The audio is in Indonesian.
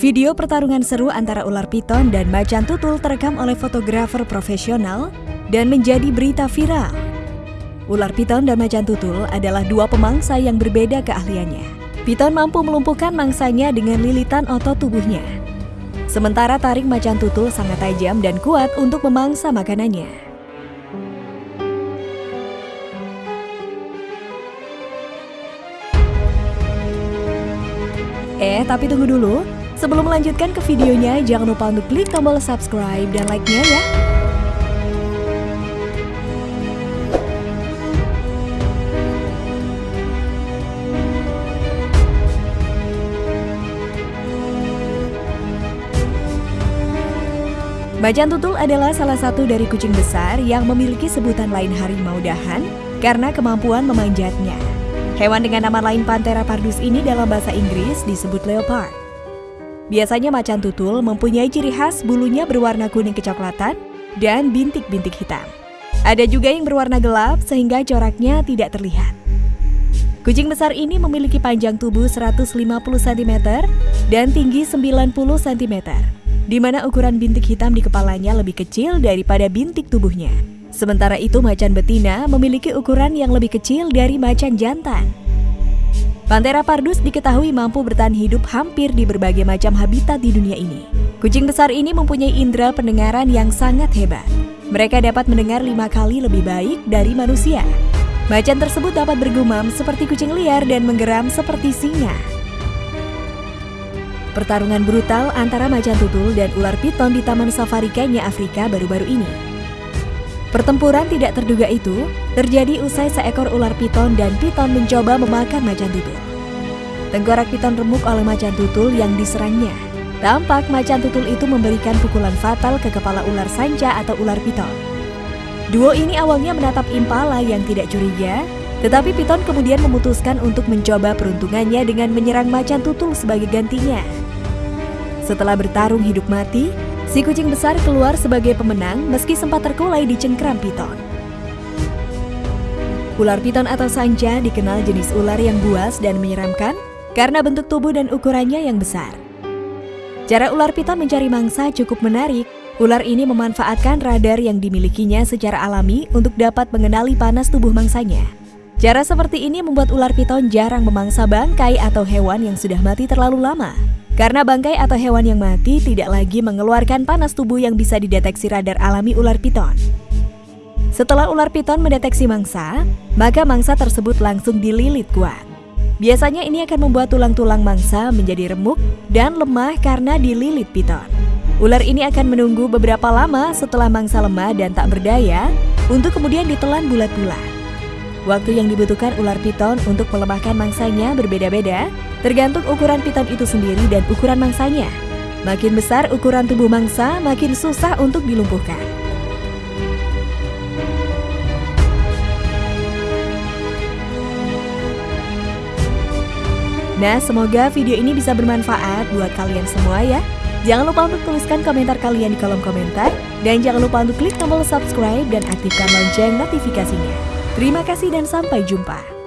Video pertarungan seru antara ular piton dan macan tutul terekam oleh fotografer profesional dan menjadi berita viral. Ular piton dan macan tutul adalah dua pemangsa yang berbeda keahliannya. Piton mampu melumpuhkan mangsanya dengan lilitan otot tubuhnya. Sementara taring macan tutul sangat tajam dan kuat untuk memangsa makanannya. Eh, tapi tunggu dulu. Sebelum melanjutkan ke videonya, jangan lupa untuk klik tombol subscribe dan like-nya ya. Macan tutul adalah salah satu dari kucing besar yang memiliki sebutan lain harimau dahan karena kemampuan memanjatnya. Hewan dengan nama lain Panthera pardus ini dalam bahasa Inggris disebut leopard. Biasanya macan tutul mempunyai ciri khas bulunya berwarna kuning kecoklatan dan bintik-bintik hitam. Ada juga yang berwarna gelap sehingga coraknya tidak terlihat. Kucing besar ini memiliki panjang tubuh 150 cm dan tinggi 90 cm, di mana ukuran bintik hitam di kepalanya lebih kecil daripada bintik tubuhnya. Sementara itu macan betina memiliki ukuran yang lebih kecil dari macan jantan. Panthera pardus diketahui mampu bertahan hidup hampir di berbagai macam habitat di dunia ini. Kucing besar ini mempunyai indera pendengaran yang sangat hebat. Mereka dapat mendengar lima kali lebih baik dari manusia. Macan tersebut dapat bergumam seperti kucing liar dan menggeram seperti singa. Pertarungan brutal antara macan tutul dan ular piton di Taman Safari Kenya, Afrika baru-baru ini. Pertempuran tidak terduga itu terjadi usai seekor ular piton dan piton mencoba memakan macan tutul. Tengkorak piton remuk oleh macan tutul yang diserangnya. Tampak macan tutul itu memberikan pukulan fatal ke kepala ular sanca atau ular piton. Duo ini awalnya menatap impala yang tidak curiga, tetapi piton kemudian memutuskan untuk mencoba peruntungannya dengan menyerang macan tutul sebagai gantinya. Setelah bertarung hidup mati, si kucing besar keluar sebagai pemenang meski sempat terkulai di cengkram piton. Ular piton atau sanca dikenal jenis ular yang buas dan menyeramkan karena bentuk tubuh dan ukurannya yang besar. Cara ular piton mencari mangsa cukup menarik. Ular ini memanfaatkan radar yang dimilikinya secara alami untuk dapat mengenali panas tubuh mangsanya. Cara seperti ini membuat ular piton jarang memangsa bangkai atau hewan yang sudah mati terlalu lama. Karena bangkai atau hewan yang mati tidak lagi mengeluarkan panas tubuh yang bisa dideteksi radar alami ular piton. Setelah ular piton mendeteksi mangsa, maka mangsa tersebut langsung dililit kuat. Biasanya ini akan membuat tulang-tulang mangsa menjadi remuk dan lemah karena dililit piton. Ular ini akan menunggu beberapa lama setelah mangsa lemah dan tak berdaya untuk kemudian ditelan bulat-bulat. Waktu yang dibutuhkan ular piton untuk melemahkan mangsanya berbeda-beda, tergantung ukuran piton itu sendiri dan ukuran mangsanya. Makin besar ukuran tubuh mangsa, makin susah untuk dilumpuhkan. Nah, semoga video ini bisa bermanfaat buat kalian semua ya. Jangan lupa untuk tuliskan komentar kalian di kolom komentar. Dan jangan lupa untuk klik tombol subscribe dan aktifkan lonceng notifikasinya. Terima kasih dan sampai jumpa.